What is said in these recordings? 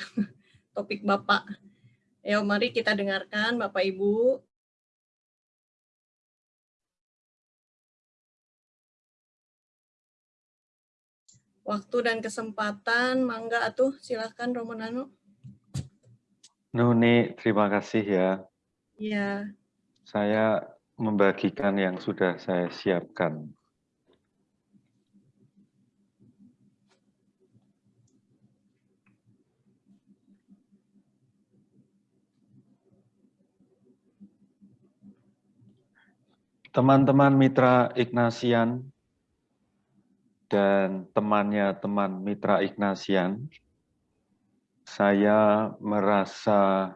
topik Bapak. Ayo mari kita dengarkan Bapak Ibu. Waktu dan kesempatan, mangga atuh silahkan Romonano. Nuni, terima kasih ya. Iya. Saya membagikan yang sudah saya siapkan. Teman-teman mitra Ignasian dan temannya teman mitra Ignasian, saya merasa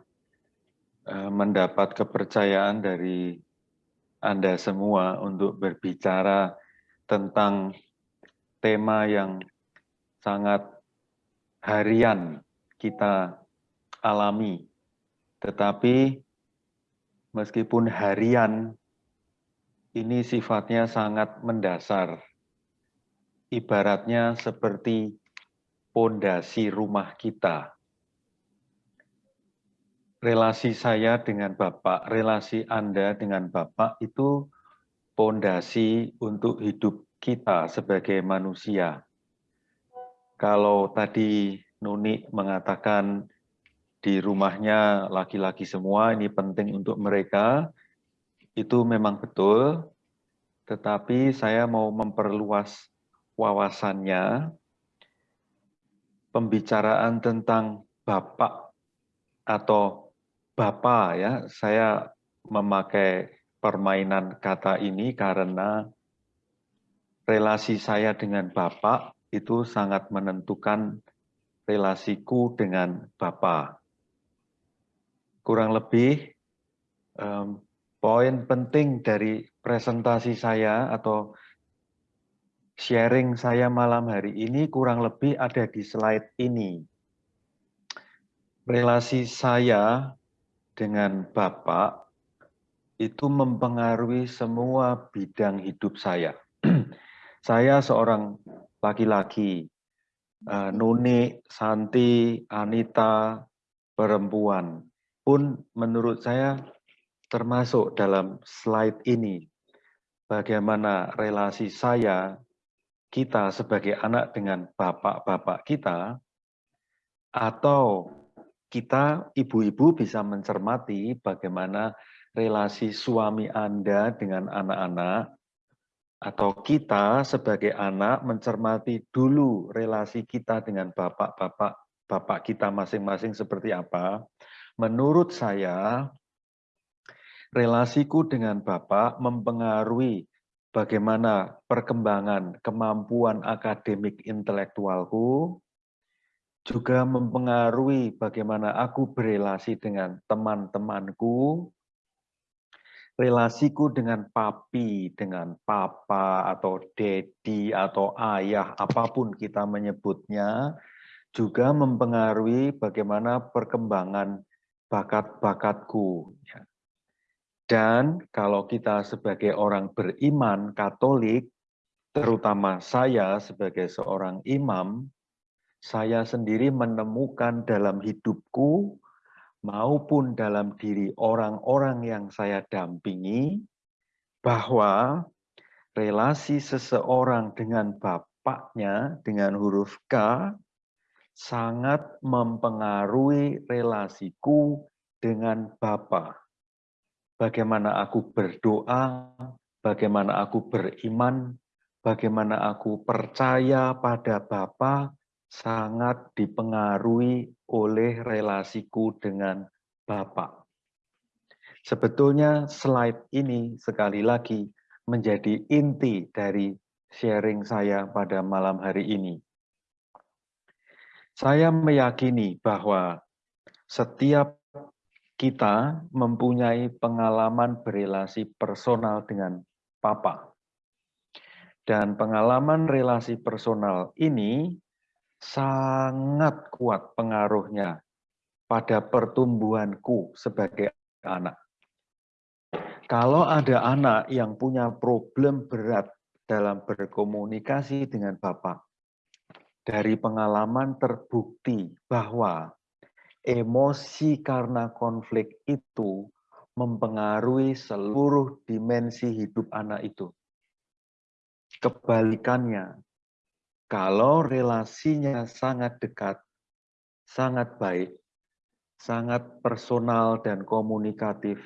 eh, mendapat kepercayaan dari Anda semua untuk berbicara tentang tema yang sangat harian kita alami. Tetapi meskipun harian ini sifatnya sangat mendasar. Ibaratnya seperti pondasi rumah kita. Relasi saya dengan Bapak, relasi Anda dengan Bapak itu pondasi untuk hidup kita sebagai manusia. Kalau tadi Nuni mengatakan di rumahnya laki-laki semua, ini penting untuk mereka, itu memang betul, tetapi saya mau memperluas wawasannya, pembicaraan tentang Bapak atau Bapak ya, saya memakai permainan kata ini karena relasi saya dengan Bapak itu sangat menentukan relasiku dengan Bapak. Kurang lebih poin penting dari presentasi saya atau sharing saya malam hari ini kurang lebih ada di slide ini. Relasi saya dengan Bapak itu mempengaruhi semua bidang hidup saya. saya seorang laki-laki, uh, Nuni, Santi, Anita, perempuan. Pun menurut saya termasuk dalam slide ini bagaimana relasi saya kita sebagai anak dengan bapak-bapak kita atau kita ibu-ibu bisa mencermati bagaimana relasi suami Anda dengan anak-anak atau kita sebagai anak mencermati dulu relasi kita dengan bapak-bapak bapak kita masing-masing seperti apa. Menurut saya relasiku dengan Bapak mempengaruhi bagaimana perkembangan kemampuan akademik intelektualku, juga mempengaruhi bagaimana aku berelasi dengan teman-temanku, relasiku dengan papi, dengan papa, atau dedi, atau ayah, apa pun kita menyebutnya, juga mempengaruhi bagaimana perkembangan bakat-bakatku. Dan kalau kita sebagai orang beriman Katolik, terutama saya sebagai seorang imam, saya sendiri menemukan dalam hidupku maupun dalam diri orang-orang yang saya dampingi bahwa relasi seseorang dengan bapaknya dengan huruf K sangat mempengaruhi relasiku dengan Bapak bagaimana aku berdoa, bagaimana aku beriman, bagaimana aku percaya pada Bapa sangat dipengaruhi oleh relasiku dengan Bapak. Sebetulnya slide ini sekali lagi menjadi inti dari sharing saya pada malam hari ini. Saya meyakini bahwa setiap kita mempunyai pengalaman berelasi personal dengan Papa. Dan pengalaman relasi personal ini sangat kuat pengaruhnya pada pertumbuhanku sebagai anak. Kalau ada anak yang punya problem berat dalam berkomunikasi dengan Bapak, dari pengalaman terbukti bahwa emosi karena konflik itu mempengaruhi seluruh dimensi hidup anak itu. Kebalikannya, kalau relasinya sangat dekat, sangat baik, sangat personal dan komunikatif,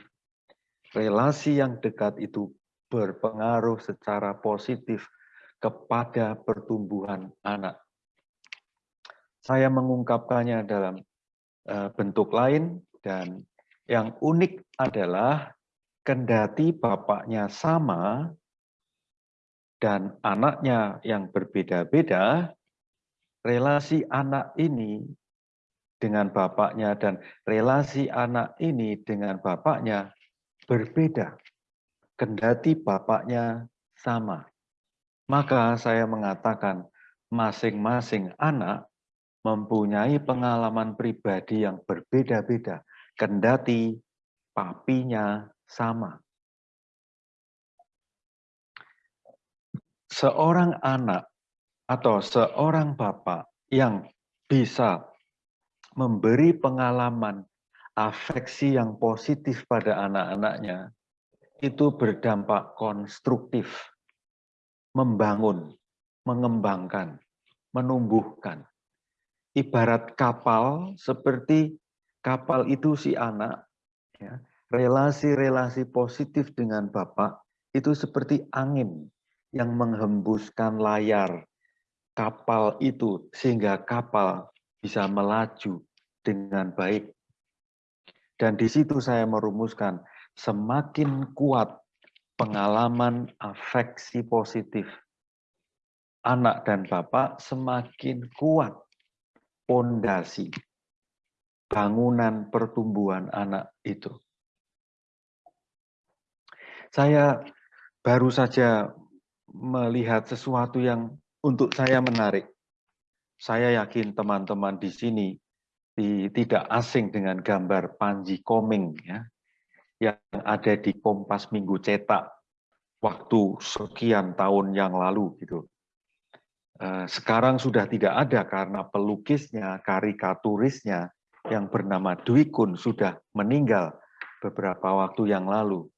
relasi yang dekat itu berpengaruh secara positif kepada pertumbuhan anak. Saya mengungkapkannya dalam bentuk lain dan yang unik adalah kendati bapaknya sama dan anaknya yang berbeda-beda, relasi anak ini dengan bapaknya dan relasi anak ini dengan bapaknya berbeda. Kendati bapaknya sama. Maka saya mengatakan masing-masing anak mempunyai pengalaman pribadi yang berbeda-beda. Kendati papinya sama. seorang anak atau seorang bapak yang bisa memberi pengalaman afeksi yang positif pada anak-anaknya itu berdampak konstruktif, membangun, mengembangkan, menumbuhkan. Ibarat kapal seperti kapal itu si anak, ya, relasi-relasi positif dengan bapak itu seperti angin yang menghembuskan layar kapal itu sehingga kapal bisa melaju dengan baik. Dan di situ saya merumuskan semakin kuat pengalaman afeksi positif anak dan bapak semakin kuat pondasi bangunan pertumbuhan anak itu. Saya baru saja melihat sesuatu yang untuk saya menarik. Saya yakin teman-teman di sini di, tidak asing dengan gambar Panji Koming ya, yang ada di Kompas Minggu Cetak waktu sekian tahun yang lalu gitu. Eh, sekarang sudah tidak ada karena pelukisnya, karikaturisnya yang bernama Dwi Kun sudah meninggal beberapa waktu yang lalu.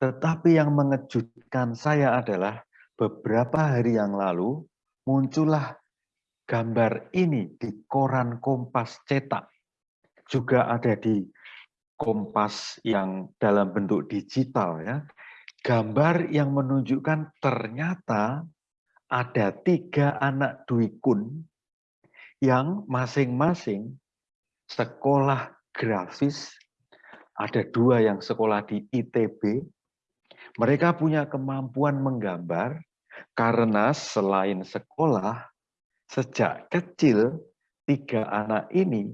Tetapi yang mengejutkan saya adalah beberapa hari yang lalu muncullah gambar ini di koran Kompas cetak. Juga ada di Kompas yang dalam bentuk digital ya. Gambar yang menunjukkan ternyata ada tiga anak Dwi Kun yang masing-masing sekolah grafis, ada dua yang sekolah di ITB, mereka punya kemampuan menggambar karena selain sekolah, sejak kecil tiga anak ini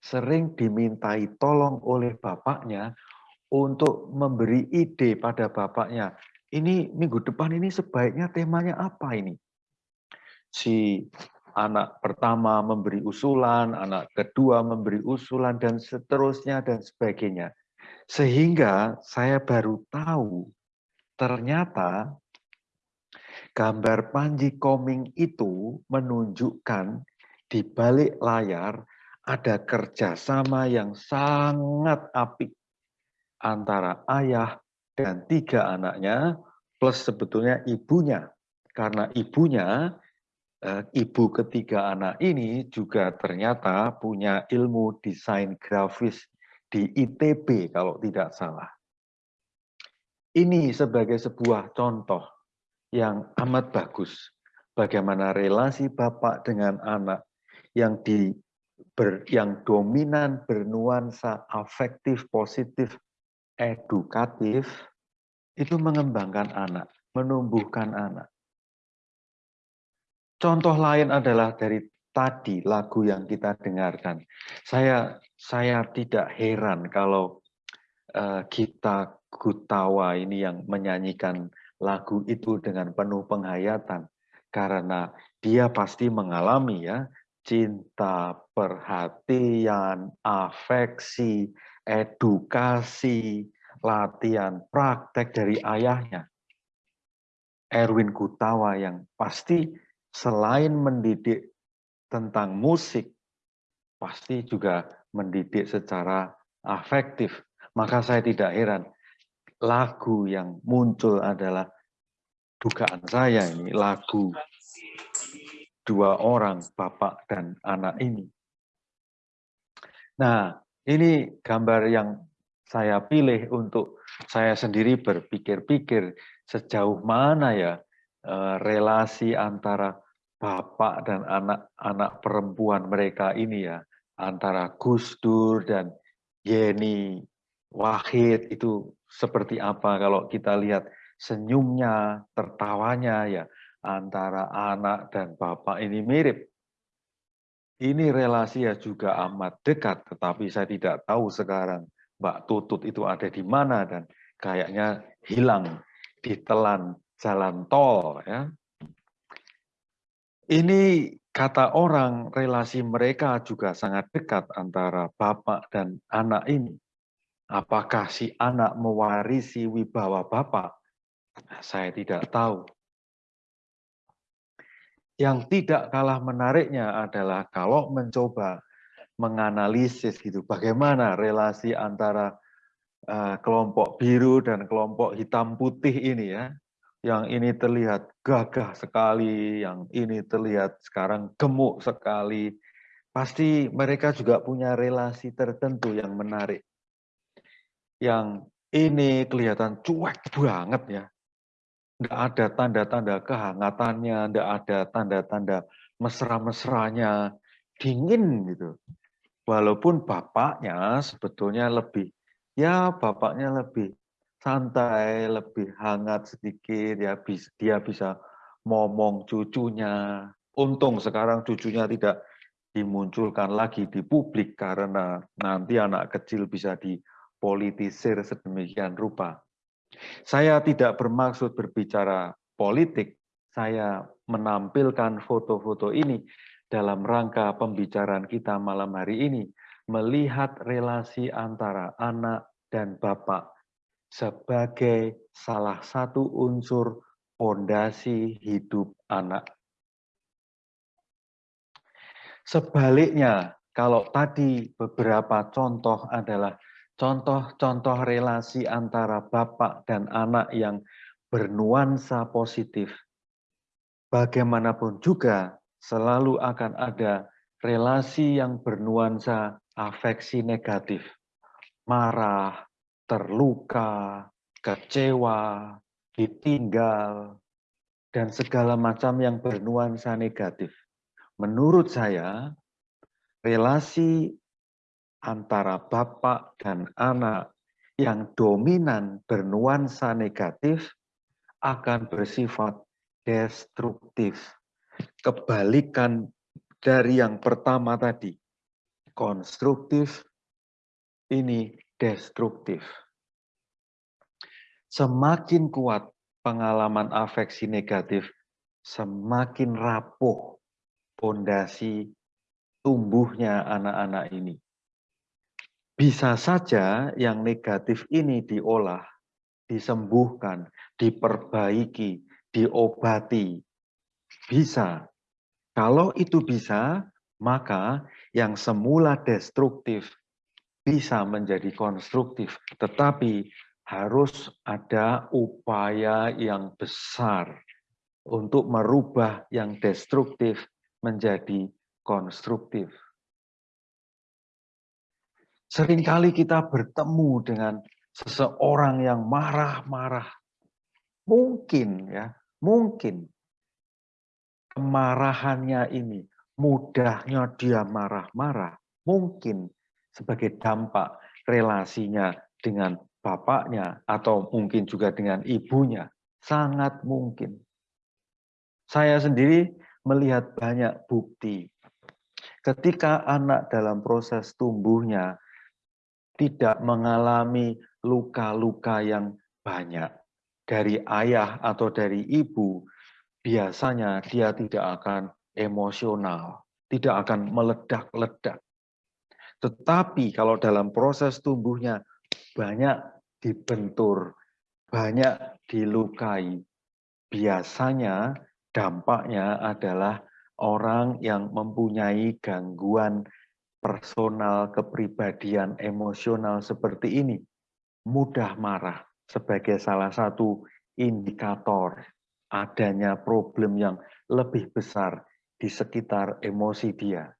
sering dimintai tolong oleh bapaknya untuk memberi ide pada bapaknya. Ini minggu depan ini sebaiknya temanya apa ini? Si anak pertama memberi usulan, anak kedua memberi usulan, dan seterusnya dan sebagainya. Sehingga saya baru tahu Ternyata gambar Panji Koming itu menunjukkan di balik layar ada kerjasama yang sangat apik antara ayah dan tiga anaknya plus sebetulnya ibunya. Karena ibunya, eh, ibu ketiga anak ini juga ternyata punya ilmu desain grafis di ITB kalau tidak salah. Ini sebagai sebuah contoh yang amat bagus bagaimana relasi bapak dengan anak yang di ber, yang dominan bernuansa afektif positif edukatif itu mengembangkan anak, menumbuhkan anak. Contoh lain adalah dari tadi lagu yang kita dengarkan. Saya saya tidak heran kalau uh, kita Gutawa ini yang menyanyikan lagu itu dengan penuh penghayatan karena dia pasti mengalami ya cinta, perhatian, afeksi, edukasi, latihan, praktek dari ayahnya. Erwin Gutawa yang pasti selain mendidik tentang musik, pasti juga mendidik secara afektif. Maka saya tidak heran lagu yang muncul adalah dugaan saya ini lagu dua orang bapak dan anak ini. Nah, ini gambar yang saya pilih untuk saya sendiri berpikir-pikir sejauh mana ya eh, relasi antara bapak dan anak-anak perempuan mereka ini ya antara Gus Dur dan Yeni Wahid itu seperti apa kalau kita lihat senyumnya, tertawanya ya antara anak dan bapak ini mirip. Ini relasi ya juga amat dekat, tetapi saya tidak tahu sekarang Mbak Tutut itu ada di mana dan kayaknya hilang ditelan jalan tol ya. Ini kata orang relasi mereka juga sangat dekat antara bapak dan anak ini. Apakah si anak mewarisi wibawa bapak? Saya tidak tahu. Yang tidak kalah menariknya adalah kalau mencoba menganalisis gitu. Bagaimana relasi antara uh, kelompok biru dan kelompok hitam putih ini ya? Yang ini terlihat gagah sekali yang ini terlihat sekarang gemuk sekali. Pasti mereka juga punya relasi tertentu yang menarik. Yang ini kelihatan cuek banget ya. Tidak ada tanda-tanda kehangatannya tidak ada tanda-tanda mesra-mesranya. Dingin gitu walaupun bapaknya sebetulnya lebih ya bapaknya lebih santai, lebih hangat sedikit ya dia bisa ngomong cucunya. Untung sekarang cucunya tidak dimunculkan lagi di publik karena nanti anak kecil bisa dipolitisir sedemikian rupa. Saya tidak bermaksud berbicara politik, saya menampilkan foto-foto ini dalam rangka pembicaraan kita malam hari ini, melihat relasi antara anak dan bapak sebagai salah satu unsur fondasi hidup anak. Sebaliknya, kalau tadi beberapa contoh adalah contoh-contoh relasi antara bapak dan anak yang bernuansa positif, bagaimanapun juga selalu akan ada relasi yang bernuansa afeksi negatif. Marah, terluka, kecewa, ditinggal, dan segala macam yang bernuansa negatif. Menurut saya, relasi antara bapak dan anak yang dominan bernuansa negatif akan bersifat destruktif kebalikan dari yang pertama tadi. Konstruktif, ini destruktif. Semakin kuat pengalaman afeksi negatif, semakin rapuh pondasi tumbuhnya anak-anak ini. Bisa saja yang negatif ini diolah, disembuhkan, diperbaiki, diobati, bisa. Kalau itu bisa, maka yang semula destruktif bisa menjadi konstruktif. Tetapi harus ada upaya yang besar untuk merubah yang destruktif menjadi konstruktif. Seringkali kita bertemu dengan seseorang yang marah-marah. Mungkin ya, mungkin kemarahannya ini, mudahnya dia marah-marah, mungkin sebagai dampak relasinya dengan bapaknya atau mungkin juga dengan ibunya, sangat mungkin. Saya sendiri melihat banyak bukti ketika anak dalam proses tumbuhnya tidak mengalami luka-luka yang banyak dari ayah atau dari ibu biasanya dia tidak akan emosional, tidak akan meledak-ledak. Tetapi kalau dalam proses tumbuhnya banyak dibentur, banyak dilukai, biasanya dampaknya adalah orang yang mempunyai gangguan personal, kepribadian, emosional seperti ini, mudah marah sebagai salah satu indikator adanya problem yang lebih besar di sekitar emosi dia.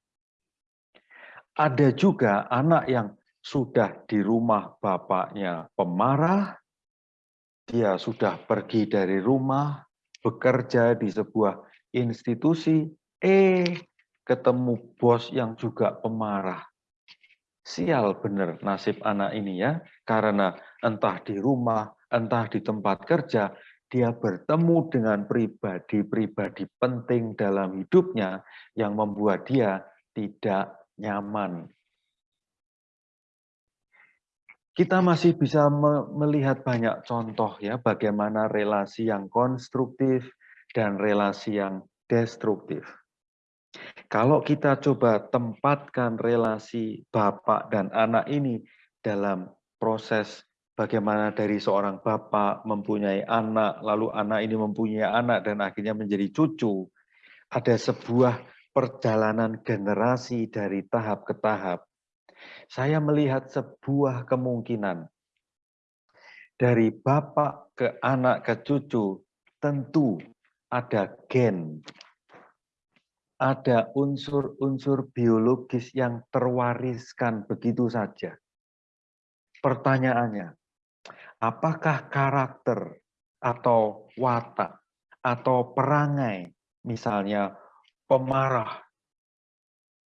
Ada juga anak yang sudah di rumah bapaknya pemarah, dia sudah pergi dari rumah, bekerja di sebuah institusi, eh ketemu bos yang juga pemarah. Sial benar nasib anak ini ya, karena entah di rumah, entah di tempat kerja, dia bertemu dengan pribadi-pribadi penting dalam hidupnya yang membuat dia tidak nyaman. Kita masih bisa melihat banyak contoh ya bagaimana relasi yang konstruktif dan relasi yang destruktif. Kalau kita coba tempatkan relasi bapak dan anak ini dalam proses bagaimana dari seorang bapak mempunyai anak, lalu anak ini mempunyai anak dan akhirnya menjadi cucu, ada sebuah perjalanan generasi dari tahap ke tahap saya melihat sebuah kemungkinan dari bapak ke anak ke cucu tentu ada gen, ada unsur-unsur biologis yang terwariskan begitu saja. Pertanyaannya, apakah karakter atau watak atau perangai, misalnya pemarah,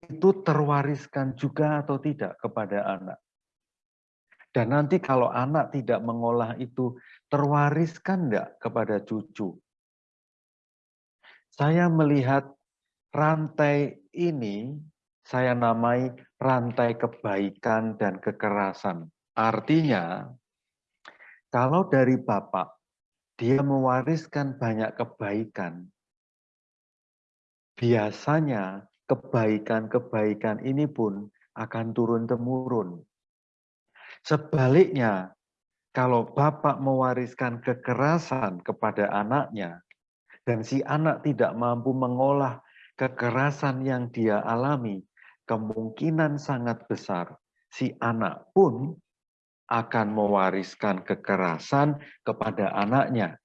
itu terwariskan juga atau tidak kepada anak. Dan nanti kalau anak tidak mengolah itu, terwariskan enggak kepada cucu? Saya melihat rantai ini, saya namai rantai kebaikan dan kekerasan. Artinya, kalau dari bapak, dia mewariskan banyak kebaikan, biasanya kebaikan-kebaikan ini pun akan turun-temurun. Sebaliknya, kalau bapak mewariskan kekerasan kepada anaknya, dan si anak tidak mampu mengolah kekerasan yang dia alami, kemungkinan sangat besar si anak pun akan mewariskan kekerasan kepada anaknya.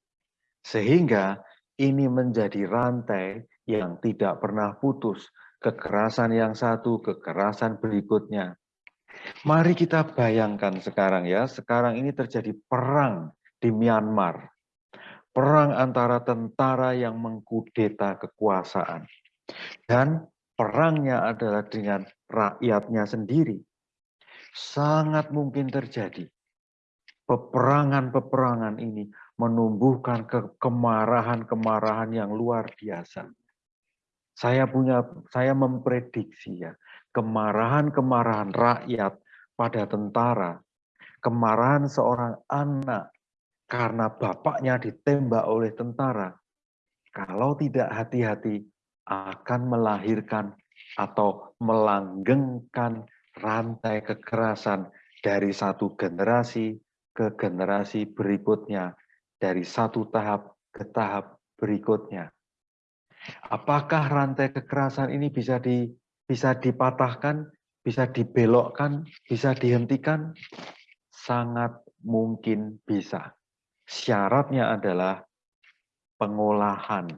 Sehingga ini menjadi rantai yang tidak pernah putus kekerasan yang satu, kekerasan berikutnya. Mari kita bayangkan sekarang ya, sekarang ini terjadi perang di Myanmar. Perang antara tentara yang mengkudeta kekuasaan. Dan perangnya adalah dengan rakyatnya sendiri. Sangat mungkin terjadi. Peperangan-peperangan ini menumbuhkan kemarahan-kemarahan yang luar biasa. Saya punya saya memprediksi ya, kemarahan-kemarahan rakyat pada tentara, kemarahan seorang anak karena bapaknya ditembak oleh tentara. Kalau tidak hati-hati akan melahirkan atau melanggengkan rantai kekerasan dari satu generasi ke generasi berikutnya, dari satu tahap ke tahap berikutnya. Apakah rantai kekerasan ini bisa di bisa dipatahkan, bisa dibelokkan, bisa dihentikan? Sangat mungkin bisa. Syaratnya adalah pengolahan.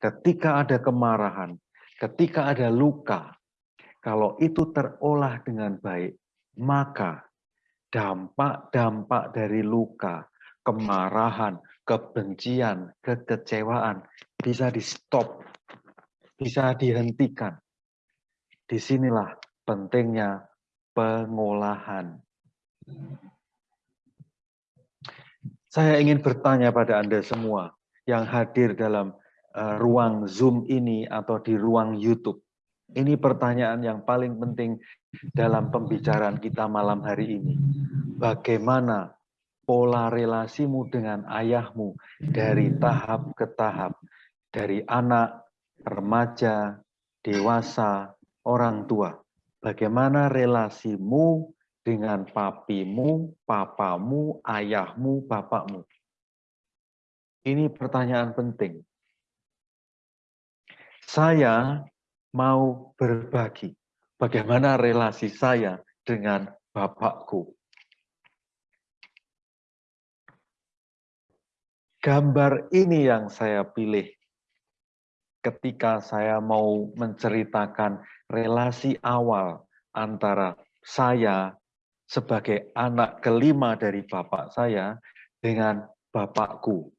Ketika ada kemarahan, ketika ada luka, kalau itu terolah dengan baik, maka dampak-dampak dari luka, kemarahan, kebencian, kekecewaan bisa di stop, bisa dihentikan. Di sinilah pentingnya pengolahan. Saya ingin bertanya pada Anda semua yang hadir dalam uh, ruang Zoom ini atau di ruang YouTube. Ini pertanyaan yang paling penting dalam pembicaraan kita malam hari ini. Bagaimana pola relasimu dengan ayahmu dari tahap ke tahap, dari anak, remaja, dewasa, orang tua. Bagaimana relasimu dengan papimu, papamu, ayahmu, bapakmu? Ini pertanyaan penting. Saya mau berbagi bagaimana relasi saya dengan Bapakku. Gambar ini yang saya pilih ketika saya mau menceritakan relasi awal antara saya sebagai anak kelima dari bapak saya dengan bapakku.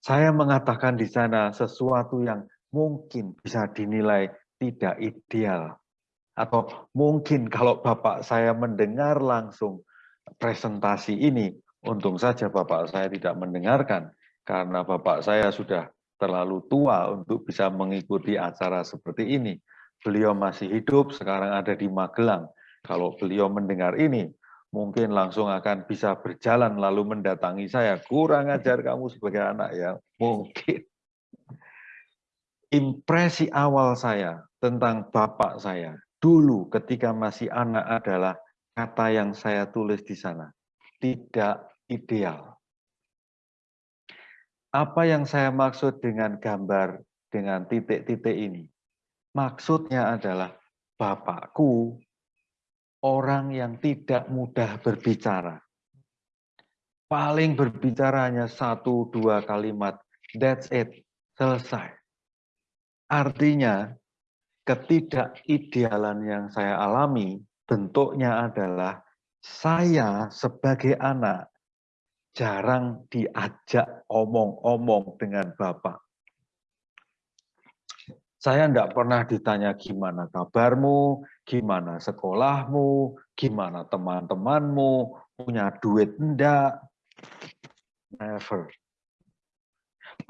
Saya mengatakan di sana sesuatu yang mungkin bisa dinilai tidak ideal. Atau mungkin kalau bapak saya mendengar langsung presentasi ini, Untung saja bapak saya tidak mendengarkan, karena bapak saya sudah terlalu tua untuk bisa mengikuti acara seperti ini. Beliau masih hidup, sekarang ada di Magelang. Kalau beliau mendengar ini, mungkin langsung akan bisa berjalan lalu mendatangi saya. Kurang ajar kamu sebagai anak ya, mungkin. Impresi awal saya tentang bapak saya dulu ketika masih anak adalah kata yang saya tulis di sana. Tidak ideal. Apa yang saya maksud dengan gambar dengan titik-titik ini? Maksudnya adalah Bapakku orang yang tidak mudah berbicara. Paling berbicara hanya satu dua kalimat. That's it. Selesai. Artinya ketidakidealan yang saya alami bentuknya adalah saya sebagai anak jarang diajak omong-omong dengan Bapak. Saya tidak pernah ditanya gimana kabarmu, gimana sekolahmu, gimana teman-temanmu, punya duit enggak. Never.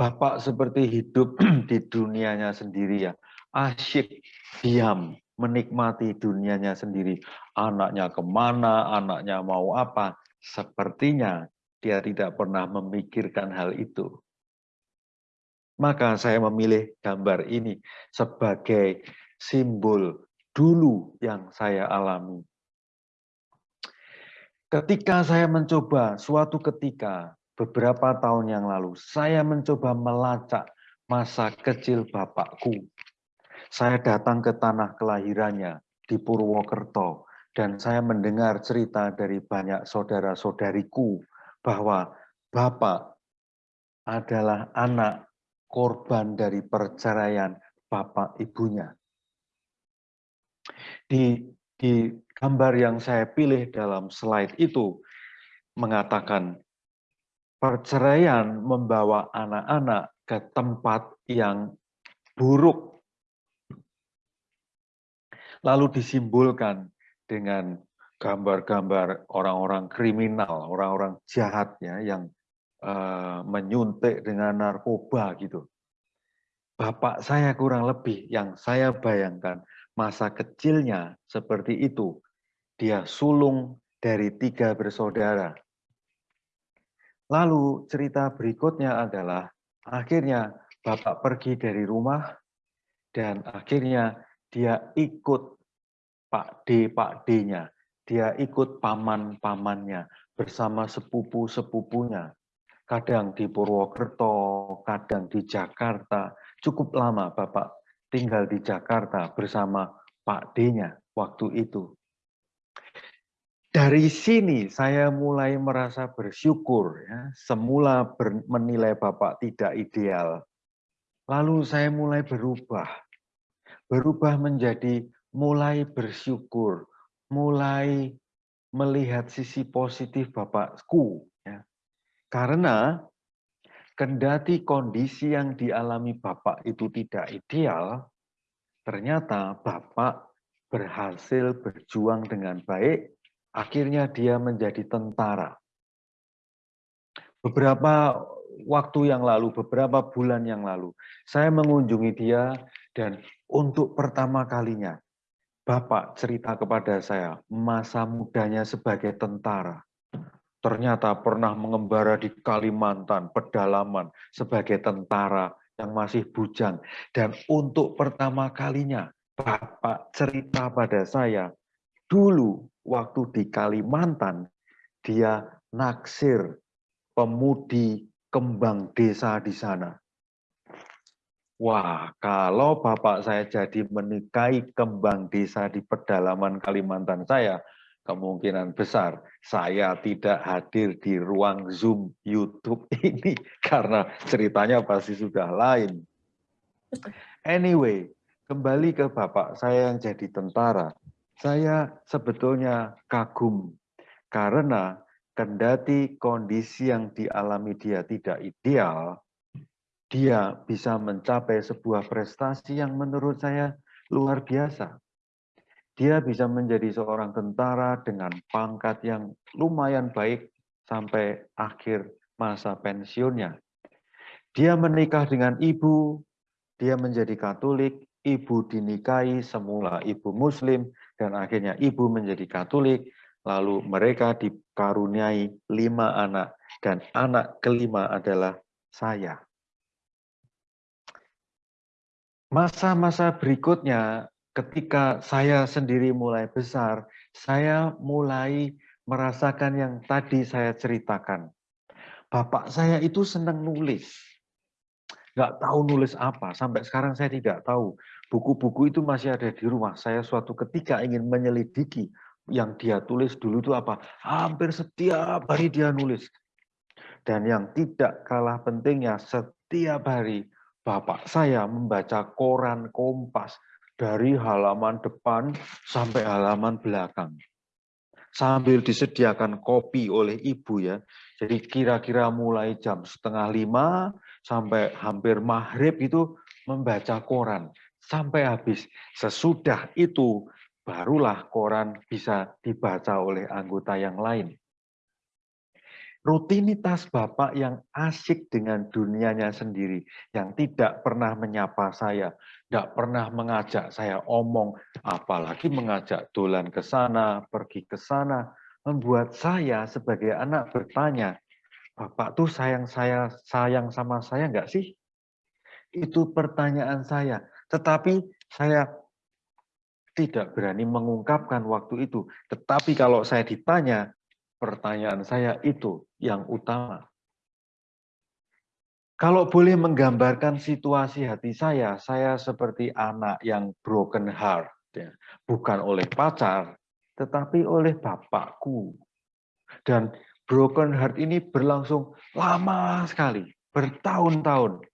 Bapak seperti hidup di dunianya sendiri ya. Asyik, diam, menikmati dunianya sendiri. Anaknya ke mana, anaknya mau apa. Sepertinya dia tidak pernah memikirkan hal itu. Maka saya memilih gambar ini sebagai simbol dulu yang saya alami. Ketika saya mencoba suatu ketika beberapa tahun yang lalu, saya mencoba melacak masa kecil bapakku. Saya datang ke tanah kelahirannya di Purwokerto dan saya mendengar cerita dari banyak saudara-saudariku bahwa Bapak adalah anak korban dari perceraian Bapak ibunya. Di, di gambar yang saya pilih dalam slide itu mengatakan perceraian membawa anak-anak ke tempat yang buruk. Lalu disimbolkan dengan gambar-gambar orang-orang kriminal, orang-orang jahat ya yang uh, menyuntik dengan narkoba gitu. Bapak saya kurang lebih yang saya bayangkan masa kecilnya seperti itu. Dia sulung dari tiga bersaudara. Lalu cerita berikutnya adalah akhirnya Bapak pergi dari rumah dan akhirnya dia ikut Pak D, Pak D-nya dia ikut paman-pamannya bersama sepupu-sepupunya. Kadang di Purwokerto, kadang di Jakarta. Cukup lama Bapak tinggal di Jakarta bersama Pak D-nya waktu itu. Dari sini saya mulai merasa bersyukur. Ya. Semula ber, menilai Bapak tidak ideal. Lalu saya mulai berubah. Berubah menjadi mulai bersyukur, mulai melihat sisi positif Bapakku. Ya. Karena kendati kondisi yang dialami Bapak itu tidak ideal, ternyata Bapak berhasil berjuang dengan baik, akhirnya dia menjadi tentara. Beberapa waktu yang lalu, beberapa bulan yang lalu, saya mengunjungi dia dan untuk pertama kalinya Bapak cerita kepada saya masa mudanya sebagai tentara. Ternyata pernah mengembara di Kalimantan, pedalaman, sebagai tentara yang masih bujang. Dan untuk pertama kalinya, Bapak cerita pada saya, dulu waktu di Kalimantan, dia naksir pemudi kembang desa di sana. Wah, kalau bapak saya jadi menikahi kembang desa di pedalaman Kalimantan saya, kemungkinan besar saya tidak hadir di ruang Zoom YouTube ini karena ceritanya pasti sudah lain. Anyway, kembali ke bapak saya yang jadi tentara. Saya sebetulnya kagum karena kendati kondisi yang dialami dia tidak ideal, dia bisa mencapai sebuah prestasi yang menurut saya luar biasa. Dia bisa menjadi seorang tentara dengan pangkat yang lumayan baik sampai akhir masa pensiunnya. Dia menikah dengan ibu, dia menjadi Katolik, ibu dinikahi semula ibu Muslim, dan akhirnya ibu menjadi Katolik, lalu mereka dikaruniai lima anak, dan anak kelima adalah saya. Masa-masa berikutnya, ketika saya sendiri mulai besar, saya mulai merasakan yang tadi saya ceritakan. Bapak saya itu senang nulis. Nggak tahu nulis apa, sampai sekarang saya tidak tahu. Buku-buku itu masih ada di rumah. Saya suatu ketika ingin menyelidiki yang dia tulis dulu itu apa. Hampir setiap hari dia nulis. Dan yang tidak kalah pentingnya, setiap hari bapak saya membaca koran Kompas dari halaman depan sampai halaman belakang. Sambil disediakan kopi oleh ibu ya. Jadi kira-kira mulai jam setengah lima sampai hampir maghrib itu membaca koran. Sampai habis. Sesudah itu barulah koran bisa dibaca oleh anggota yang lain rutinitas Bapak yang asik dengan dunianya sendiri, yang tidak pernah menyapa saya, tidak pernah mengajak saya omong, apalagi mengajak dolan ke sana, pergi ke sana, membuat saya sebagai anak bertanya, Bapak tuh sayang saya sayang sama saya enggak sih? Itu pertanyaan saya. Tetapi saya tidak berani mengungkapkan waktu itu. Tetapi kalau saya ditanya, pertanyaan saya itu yang utama. Kalau boleh menggambarkan situasi hati saya, saya seperti anak yang broken heart. Ya. Bukan oleh pacar, tetapi oleh bapakku. Dan broken heart ini berlangsung lama sekali, bertahun-tahun.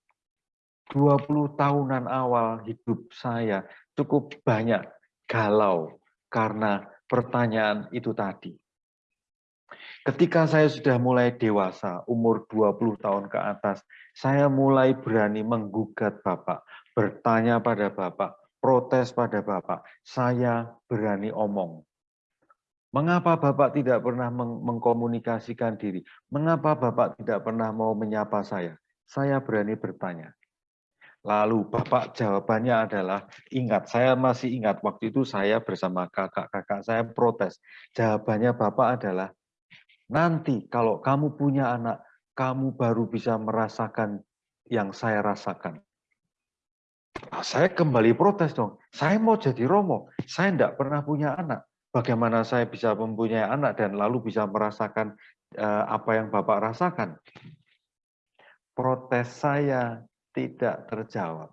20 tahunan awal hidup saya cukup banyak galau karena pertanyaan itu tadi. Ketika saya sudah mulai dewasa, umur 20 tahun ke atas, saya mulai berani menggugat Bapak, bertanya pada Bapak, protes pada Bapak. Saya berani omong. Mengapa Bapak tidak pernah meng mengkomunikasikan diri? Mengapa Bapak tidak pernah mau menyapa saya? Saya berani bertanya. Lalu Bapak jawabannya adalah, ingat, saya masih ingat waktu itu saya bersama kakak-kakak saya protes. Jawabannya Bapak adalah, Nanti kalau kamu punya anak, kamu baru bisa merasakan yang saya rasakan. Nah, saya kembali protes dong. Saya mau jadi Romo. Saya tidak pernah punya anak. Bagaimana saya bisa mempunyai anak dan lalu bisa merasakan uh, apa yang Bapak rasakan? Protes saya tidak terjawab.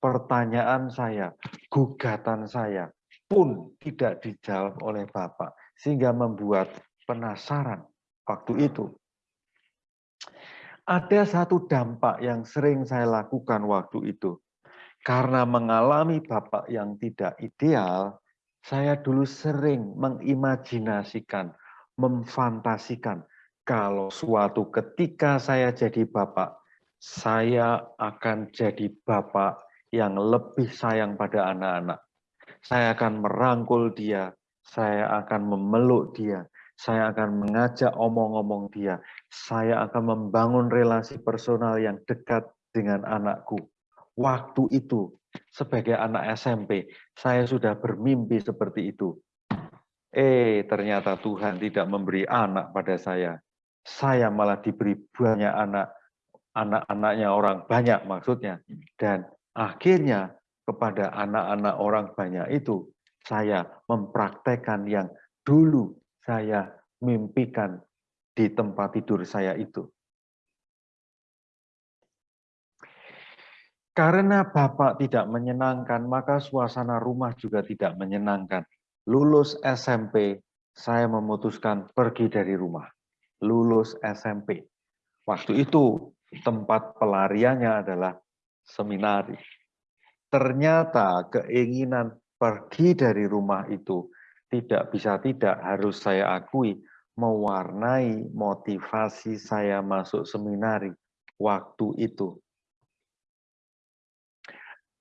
Pertanyaan saya, gugatan saya pun tidak dijawab oleh Bapak. Sehingga membuat penasaran waktu itu. Ada satu dampak yang sering saya lakukan waktu itu. Karena mengalami bapak yang tidak ideal, saya dulu sering mengimajinasikan, memfantasikan kalau suatu ketika saya jadi bapak, saya akan jadi bapak yang lebih sayang pada anak-anak. Saya akan merangkul dia, saya akan memeluk dia, saya akan mengajak omong-omong dia. Saya akan membangun relasi personal yang dekat dengan anakku. Waktu itu, sebagai anak SMP, saya sudah bermimpi seperti itu. Eh, ternyata Tuhan tidak memberi anak pada saya. Saya malah diberi banyak anak, anak-anaknya orang banyak maksudnya. Dan akhirnya kepada anak-anak orang banyak itu, saya mempraktekkan yang dulu saya mimpikan di tempat tidur saya itu. Karena Bapak tidak menyenangkan, maka suasana rumah juga tidak menyenangkan. Lulus SMP, saya memutuskan pergi dari rumah. Lulus SMP. Waktu itu tempat pelariannya adalah seminari. Ternyata keinginan pergi dari rumah itu tidak bisa tidak harus saya akui mewarnai motivasi saya masuk seminari waktu itu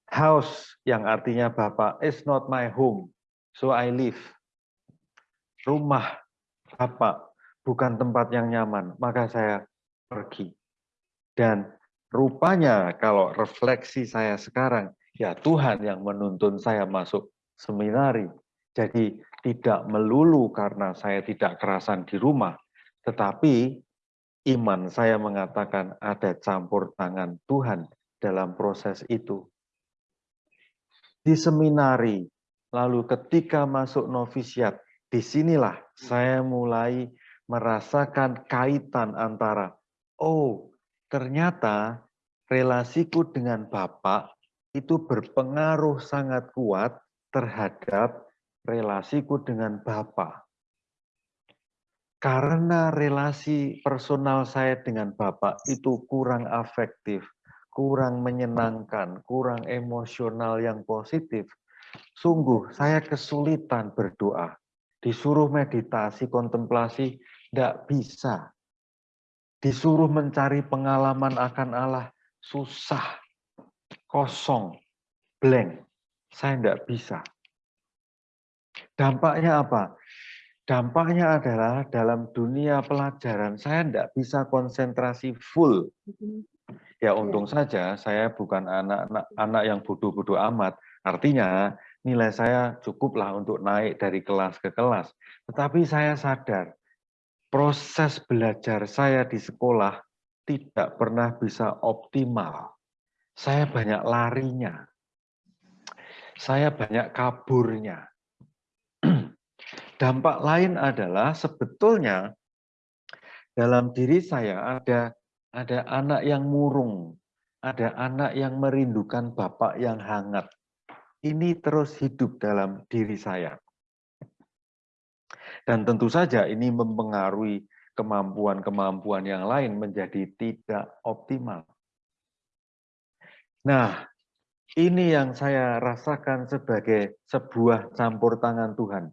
House yang artinya Bapak is not my home, so I live. Rumah Bapak bukan tempat yang nyaman, maka saya pergi. Dan rupanya kalau refleksi saya sekarang, ya Tuhan yang menuntun saya masuk seminari. Jadi tidak melulu karena saya tidak kerasan di rumah, tetapi iman saya mengatakan ada campur tangan Tuhan dalam proses itu di seminari, lalu ketika masuk novisiat, di sinilah saya mulai merasakan kaitan antara, oh ternyata relasiku dengan Bapak itu berpengaruh sangat kuat terhadap relasiku dengan Bapak. Karena relasi personal saya dengan Bapak itu kurang afektif, kurang menyenangkan, kurang emosional yang positif, sungguh saya kesulitan berdoa. Disuruh meditasi, kontemplasi, tidak bisa. Disuruh mencari pengalaman akan Allah, susah, kosong, blank. Saya tidak bisa. Dampaknya apa? Dampaknya adalah dalam dunia pelajaran, saya tidak bisa konsentrasi full Ya untung saja saya bukan anak-anak anak yang bodoh-bodoh amat. Artinya nilai saya cukuplah untuk naik dari kelas ke kelas. Tetapi saya sadar proses belajar saya di sekolah tidak pernah bisa optimal. Saya banyak larinya. Saya banyak kaburnya. Dampak lain adalah sebetulnya dalam diri saya ada ada anak yang murung, ada anak yang merindukan bapak yang hangat. Ini terus hidup dalam diri saya. Dan tentu saja ini mempengaruhi kemampuan-kemampuan yang lain menjadi tidak optimal. Nah, ini yang saya rasakan sebagai sebuah campur tangan Tuhan.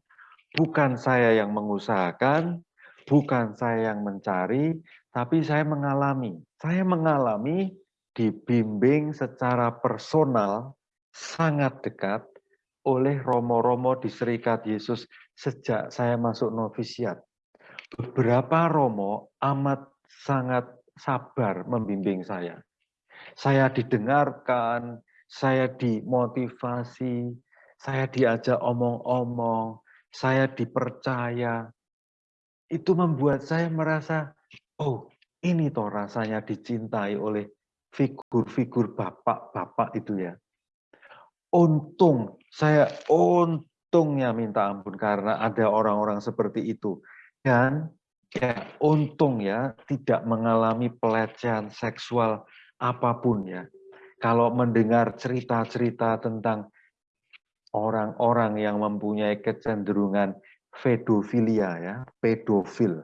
Bukan saya yang mengusahakan, bukan saya yang mencari, tapi saya mengalami. Saya mengalami dibimbing secara personal sangat dekat oleh romo-romo di Serikat Yesus sejak saya masuk novisiat. Beberapa romo amat sangat sabar membimbing saya. Saya didengarkan, saya dimotivasi, saya diajak omong-omong, saya dipercaya. Itu membuat saya merasa oh ini toh rasanya dicintai oleh figur-figur bapak-bapak itu ya. Untung, saya untungnya minta ampun karena ada orang-orang seperti itu. Dan ya untung ya tidak mengalami pelecehan seksual apa pun ya. Kalau mendengar cerita-cerita tentang orang-orang yang mempunyai kecenderungan pedofilia ya, pedofil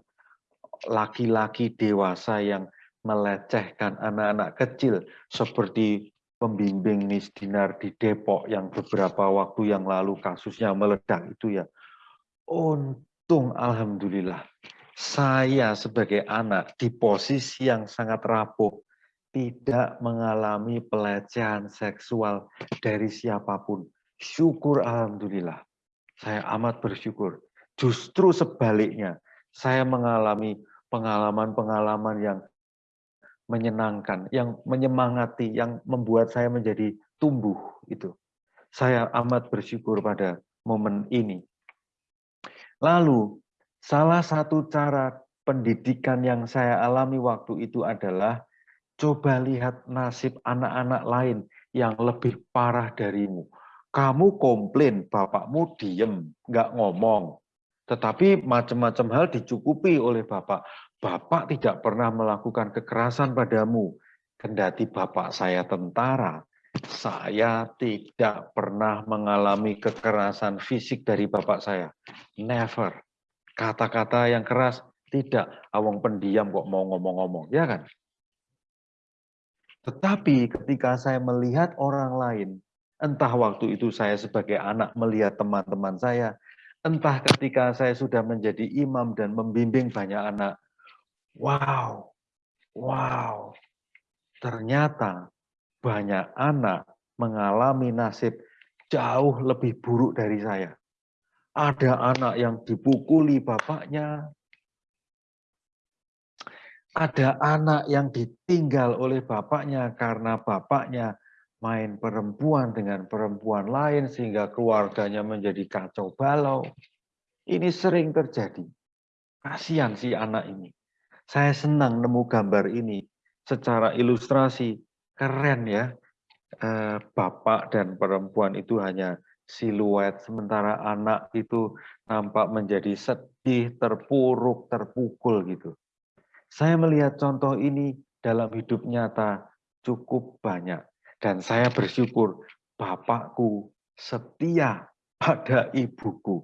laki-laki dewasa yang melecehkan anak-anak kecil seperti pembimbing Nis Dinar di Depok yang beberapa waktu yang lalu kasusnya meledak itu ya. Untung Alhamdulillah saya sebagai anak di posisi yang sangat rapuh tidak mengalami pelecehan seksual dari siapa pun. Syukur Alhamdulillah. Saya amat bersyukur. Justru sebaliknya, saya mengalami pengalaman-pengalaman yang menyenangkan, yang menyemangati, yang membuat saya menjadi tumbuh itu. Saya amat bersyukur pada momen ini. Lalu, salah satu cara pendidikan yang saya alami waktu itu adalah coba lihat nasib anak-anak lain yang lebih parah darimu. Kamu komplain, bapakmu diem, nggak ngomong. Tetapi macam-macam hal dicukupi oleh Bapak. Bapak tidak pernah melakukan kekerasan padamu. Kendati Bapak saya tentara, Saya tidak pernah mengalami kekerasan fisik dari bapak saya. Never. Kata-kata yang keras, tidak. Awang pendiam kok mau ngomong-ngomong, ya kan? Tetapi ketika saya melihat orang lain, entah waktu itu saya sebagai anak melihat teman-teman saya, entah ketika saya sudah menjadi imam dan membimbing banyak anak, wow, wow, ternyata banyak anak mengalami nasib jauh lebih buruk dari saya. Ada anak yang dipukuli bapaknya, ada anak yang ditinggal oleh bapaknya karena bapaknya main perempuan dengan perempuan lain sehingga keluarganya menjadi kacau balau. Ini sering terjadi. Kasihan si anak ini. Saya senang nemu gambar ini secara ilustrasi. Keren ya. Eh, bapak dan perempuan itu hanya siluet, sementara anak itu nampak menjadi sedih, terpuruk, terpukul gitu. Saya melihat contoh ini dalam hidup nyata cukup banyak. Dan saya bersyukur bapakku setia pada ibuku.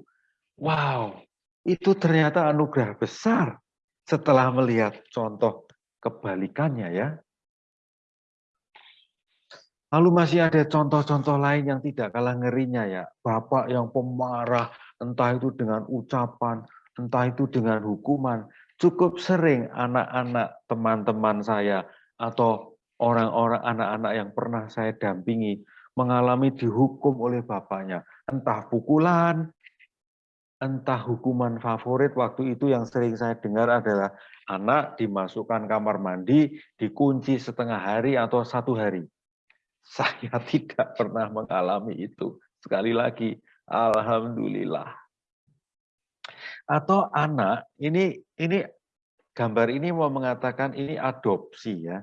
Wow, itu ternyata anugerah besar setelah melihat contoh kebalikannya ya. Lalu masih ada contoh-contoh lain yang tidak kalah ngerinya ya. Bapak yang pemarah, entah itu dengan ucapan, entah itu dengan hukuman. Cukup sering anak-anak teman-teman saya atau orang-orang anak-anak yang pernah saya dampingi mengalami dihukum oleh bapaknya. Entah pukulan, entah hukuman favorit waktu itu yang sering saya dengar adalah anak dimasukkan kamar mandi, dikunci setengah hari atau satu hari saya tidak pernah mengalami itu. Sekali lagi, Alhamdulillah. Atau anak, ini ini gambar ini mau mengatakan ini adopsi ya.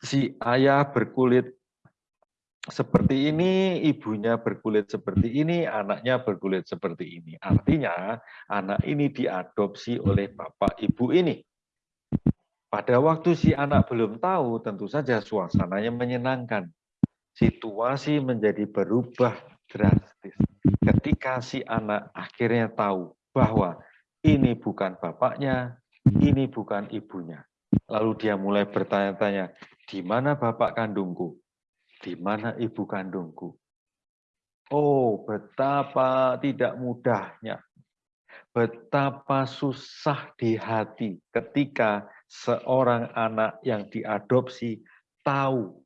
Si ayah berkulit seperti ini, ibunya berkulit seperti ini, anaknya berkulit seperti ini. Artinya anak ini diadopsi oleh bapak ibu ini. Pada waktu si anak belum tahu, tentu saja suasananya menyenangkan. Situasi menjadi berubah drastis. Ketika si anak akhirnya tahu bahwa ini bukan bapaknya, ini bukan ibunya. Lalu dia mulai bertanya-tanya, di mana bapak kandungku? Di mana ibu kandungku? Oh, betapa tidak mudahnya. Betapa susah di hati ketika seorang anak yang diadopsi tahu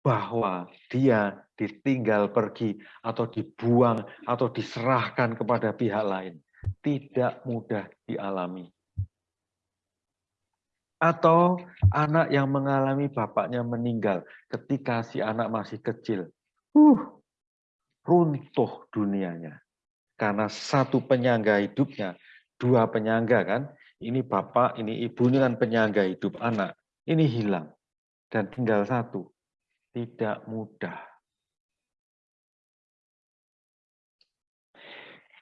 bahwa dia ditinggal pergi atau dibuang atau diserahkan kepada pihak lain. Tidak mudah dialami. Atau anak yang mengalami bapaknya meninggal ketika si anak masih kecil. Uh, runtuh dunianya. Karena satu penyangga hidupnya, dua penyangga kan, ini bapak, ini ibu, ini kan penyangga hidup anak. Ini hilang. Dan tinggal satu. Tidak mudah.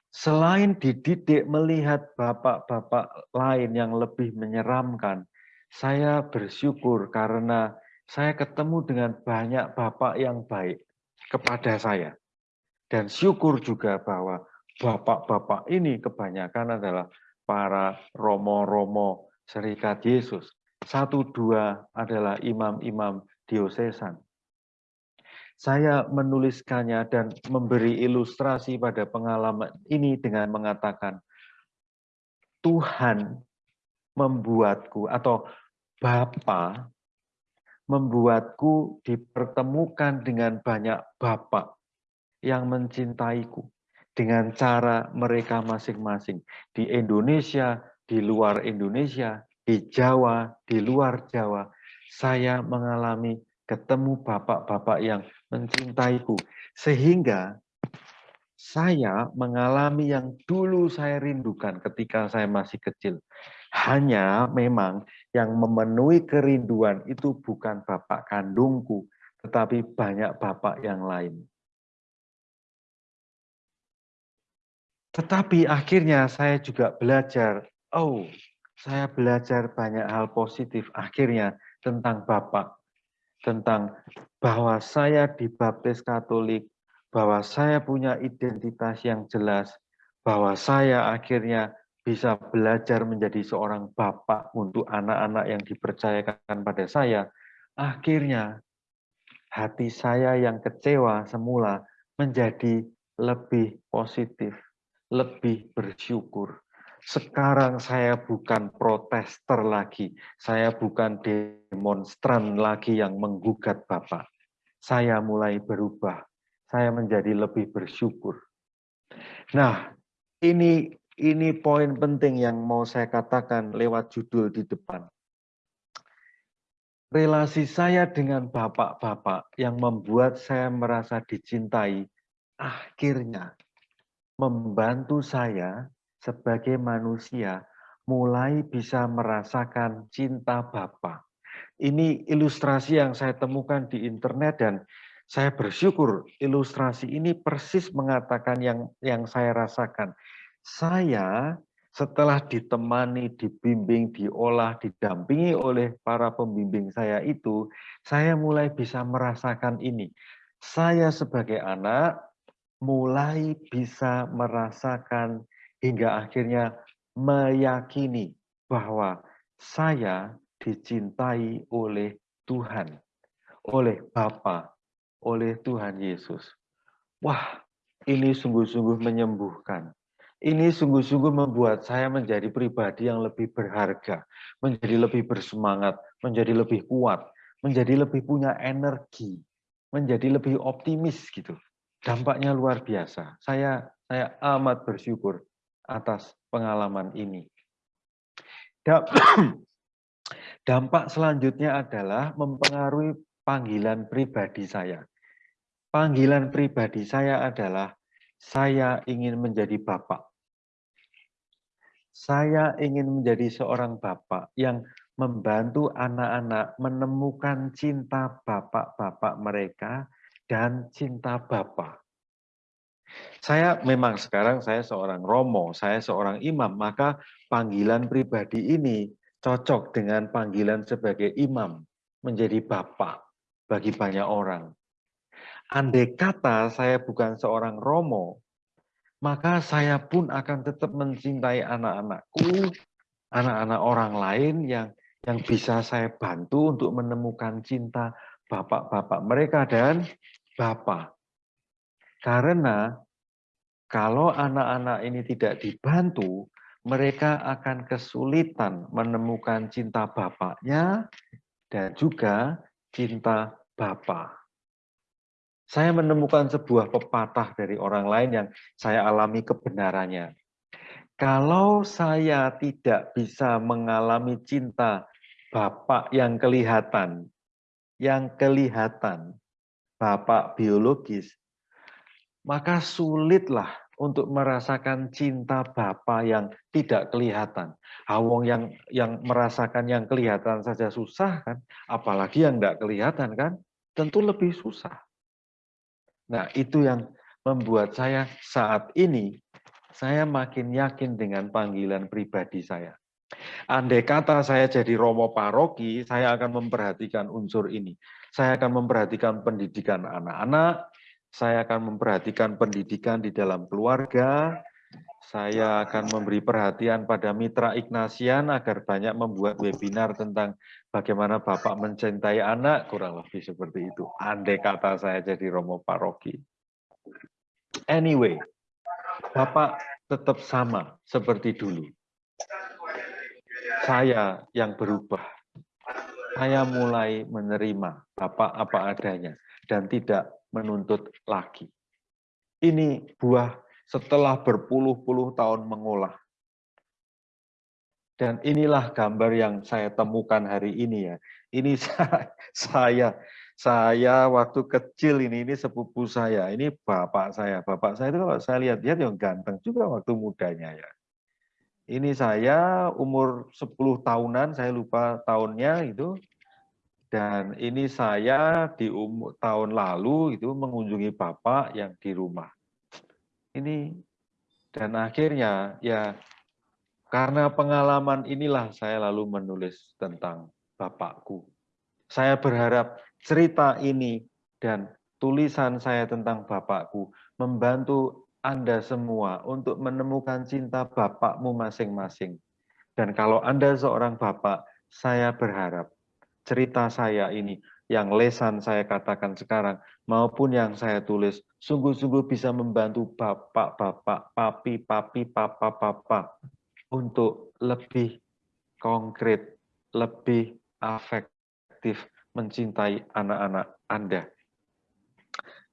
Selain dididik melihat bapak-bapak lain yang lebih menyeramkan, saya bersyukur karena saya ketemu dengan banyak bapak yang baik kepada saya. Dan syukur juga bahwa bapak-bapak ini kebanyakan adalah para romo-romo serikat Yesus. Satu dua adalah imam-imam diosesan. Saya menuliskannya dan memberi ilustrasi pada pengalaman ini dengan mengatakan, Tuhan membuatku atau Bapa membuatku dipertemukan dengan banyak bapak yang mencintaiku dengan cara mereka masing-masing. Di Indonesia, di luar Indonesia, di Jawa, di luar Jawa, saya mengalami ketemu bapak-bapak yang mencintaiku. Sehingga saya mengalami yang dulu saya rindukan ketika saya masih kecil. Hanya memang yang memenuhi kerinduan itu bukan bapak kandungku, tetapi banyak bapak yang lain. Tetapi akhirnya saya juga belajar, oh, saya belajar banyak hal positif akhirnya tentang Bapak. tentang bahwa saya dibaptis Katolik, bahwa saya punya identitas yang jelas, bahwa saya akhirnya bisa belajar menjadi seorang bapak untuk anak-anak yang dipercayakan pada saya, akhirnya hati saya yang kecewa semula menjadi lebih positif, lebih bersyukur. Sekarang saya bukan protester lagi, saya bukan demonstran lagi yang menggugat Bapak. Saya mulai berubah, saya menjadi lebih bersyukur. Nah, ini ini poin penting yang mau saya katakan lewat judul di depan. Relasi saya dengan bapak-bapak yang membuat saya merasa dicintai, akhirnya membantu saya sebagai manusia mulai bisa merasakan cinta Bapa. Ini ilustrasi yang saya temukan di internet dan saya bersyukur ilustrasi ini persis mengatakan yang yang saya rasakan. Saya setelah ditemani, dibimbing, diolah, didampingi oleh para pembimbing saya itu, saya mulai bisa merasakan ini. Saya sebagai anak mulai bisa merasakan hingga akhirnya meyakini bahwa saya dicintai oleh Tuhan, oleh Bapa, oleh Tuhan Yesus. Wah, ini sungguh-sungguh menyembuhkan. Ini sungguh-sungguh membuat saya menjadi pribadi yang lebih berharga, menjadi lebih bersemangat, menjadi lebih kuat, menjadi lebih punya energi, menjadi lebih optimis gitu. Dampaknya luar biasa. Saya saya amat bersyukur atas pengalaman ini. Dampak selanjutnya adalah mempengaruhi panggilan pribadi saya. Panggilan pribadi saya adalah saya ingin menjadi bapak. Saya ingin menjadi seorang bapak yang membantu anak-anak menemukan cinta bapak-bapak mereka dan cinta bapak. Saya memang sekarang saya seorang romo, saya seorang imam, maka panggilan pribadi ini cocok dengan panggilan sebagai imam, menjadi bapak bagi banyak orang. Andai kata saya bukan seorang romo, maka saya pun akan tetap mencintai anak-anakku, anak-anak orang lain yang yang bisa saya bantu untuk menemukan cinta bapak-bapak mereka dan bapak. Karena kalau anak-anak ini tidak dibantu, mereka akan kesulitan menemukan cinta bapaknya dan juga cinta bapak. Saya menemukan sebuah pepatah dari orang lain yang saya alami kebenarannya. Kalau saya tidak bisa mengalami cinta bapak yang kelihatan, yang kelihatan, bapak biologis, maka sulitlah untuk merasakan cinta Bapa yang tidak kelihatan. Awong yang yang merasakan yang kelihatan saja susah kan, apalagi yang tidak kelihatan kan, tentu lebih susah. Nah, itu yang membuat saya saat ini saya makin yakin dengan panggilan pribadi saya. Andai kata saya jadi romo paroki, saya akan memperhatikan unsur ini. Saya akan memperhatikan pendidikan anak-anak, saya akan memperhatikan pendidikan di dalam keluarga, saya akan memberi perhatian pada mitra Ignasian agar banyak membuat webinar tentang bagaimana Bapak mencintai anak, kurang lebih seperti itu. Andai kata saya jadi Romo Paroki. Anyway, Bapak tetap sama seperti dulu. Saya yang berubah. Saya mulai menerima Bapak apa adanya dan tidak menuntut lagi. Ini buah setelah berpuluh-puluh tahun mengolah. Dan inilah gambar yang saya temukan hari ini ya. Ini saya, saya waktu kecil ini, ini sepupu saya, ini bapak saya. Bapak saya itu kalau saya lihat-lihat yang ganteng juga waktu mudanya ya. Ini saya umur 10 tahunan, saya lupa tahunnya itu, dan ini saya di umur, tahun lalu itu mengunjungi Bapak yang di rumah. Ini dan akhirnya ya karena pengalaman inilah saya lalu menulis tentang Bapakku. Saya berharap cerita ini dan tulisan saya tentang Bapakku membantu Anda semua untuk menemukan cinta Bapakmu masing-masing. Dan kalau Anda seorang Bapak, saya berharap cerita saya ini yang lesan saya katakan sekarang maupun yang saya tulis sungguh-sungguh bisa membantu bapak-bapak, papi-papi, papa-papa untuk lebih konkret, lebih afektif mencintai anak-anak Anda.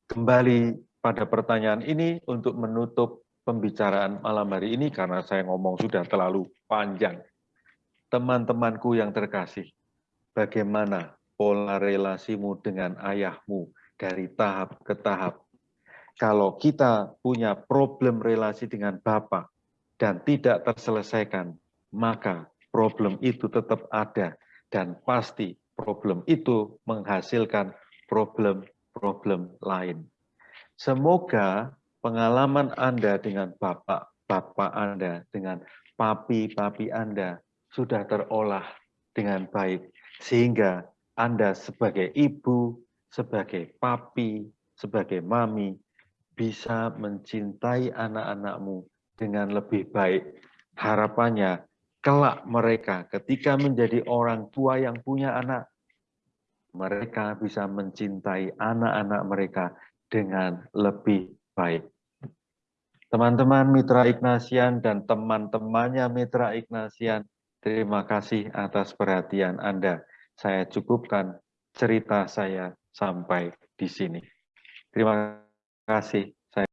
Kembali pada pertanyaan ini untuk menutup pembicaraan malam hari ini karena saya ngomong sudah terlalu panjang. Teman-temanku yang terkasih, bagaimana pola relasimu dengan ayahmu dari tahap ke tahap. Kalau kita punya problem relasi dengan Bapak dan tidak terselesaikan, maka problem itu tetap ada dan pasti problem itu menghasilkan problem-problem lain. Semoga pengalaman Anda dengan Bapak-Bapak Anda, dengan papi-papi Anda sudah terolah dengan baik, sehingga anda sebagai ibu, sebagai papi, sebagai mami, bisa mencintai anak-anakmu dengan lebih baik. Harapannya, kelak mereka ketika menjadi orang tua yang punya anak, mereka bisa mencintai anak-anak mereka dengan lebih baik. Teman-teman Mitra Ignasian dan teman-temannya Mitra Ignasian, terima kasih atas perhatian Anda saya cukupkan cerita saya sampai di sini. Terima kasih.